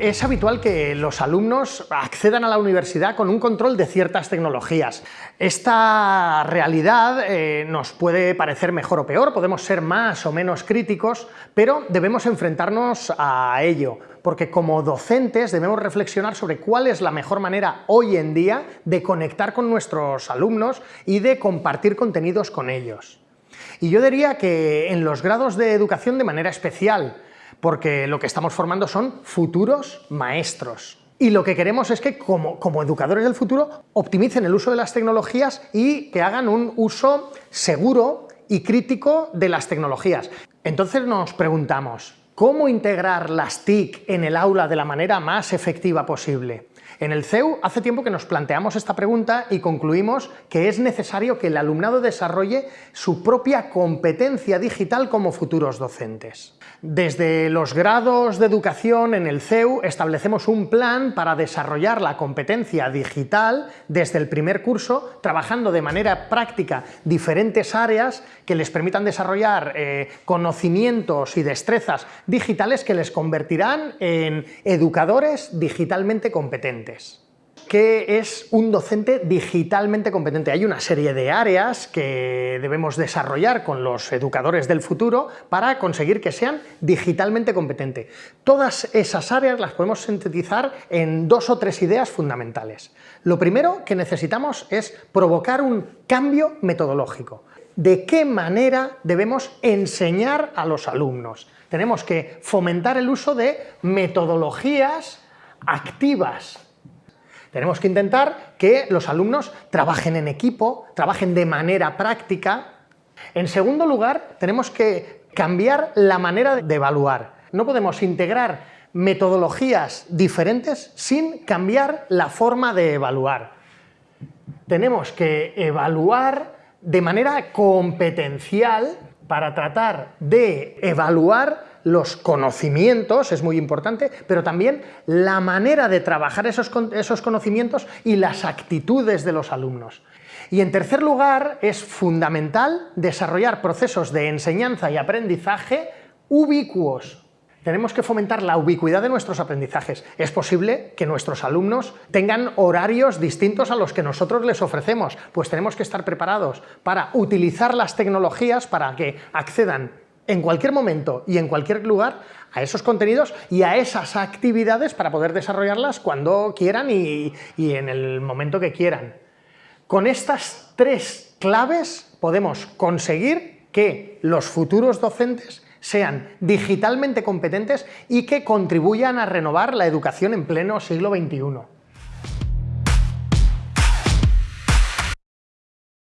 Es habitual que los alumnos accedan a la universidad con un control de ciertas tecnologías. Esta realidad eh, nos puede parecer mejor o peor, podemos ser más o menos críticos, pero debemos enfrentarnos a ello, porque como docentes debemos reflexionar sobre cuál es la mejor manera hoy en día de conectar con nuestros alumnos y de compartir contenidos con ellos. Y yo diría que en los grados de educación de manera especial, porque lo que estamos formando son futuros maestros. Y lo que queremos es que, como, educadores del futuro, optimicen el uso de las tecnologías y que hagan un uso seguro y crítico de las tecnologías. Entonces nos preguntamos, ¿cómo integrar las TIC en el aula de la manera más efectiva posible? En el CEU hace tiempo que nos planteamos esta pregunta y concluimos que es necesario que el alumnado desarrolle su propia competencia digital como futuros docentes. Desde los grados de educación en el CEU establecemos un plan para desarrollar la competencia digital desde el primer curso, trabajando de manera práctica diferentes áreas que les permitan desarrollar eh, conocimientos y destrezas digitales que les convertirán en educadores digitalmente competentes. ¿Qué es un docente digitalmente competente? Hay una serie de áreas que debemos desarrollar con los educadores del futuro para conseguir que sean digitalmente competentes. Todas esas áreas las podemos sintetizar en dos o tres ideas fundamentales. Lo primero que necesitamos es provocar un cambio metodológico. ¿De qué manera debemos enseñar a los alumnos? Tenemos que fomentar el uso de metodologías activas, tenemos que intentar que los alumnos trabajen en equipo, trabajen de manera práctica. En segundo lugar, tenemos que cambiar la manera de evaluar. No podemos integrar metodologías diferentes sin cambiar la forma de evaluar. Tenemos que evaluar de manera competencial para tratar de evaluar los conocimientos, es muy importante, pero también la manera de trabajar esos, esos conocimientos y las actitudes de los alumnos. Y en tercer lugar, es fundamental desarrollar procesos de enseñanza y aprendizaje ubicuos. Tenemos que fomentar la ubicuidad de nuestros aprendizajes. Es posible que nuestros alumnos tengan horarios distintos a los que nosotros les ofrecemos, pues tenemos que estar preparados para utilizar las tecnologías para que accedan en cualquier momento y en cualquier lugar a esos contenidos y a esas actividades para poder desarrollarlas cuando quieran y, en el momento que quieran. Con estas tres claves podemos conseguir que los futuros docentes sean digitalmente competentes y que contribuyan a renovar la educación en pleno siglo XXI.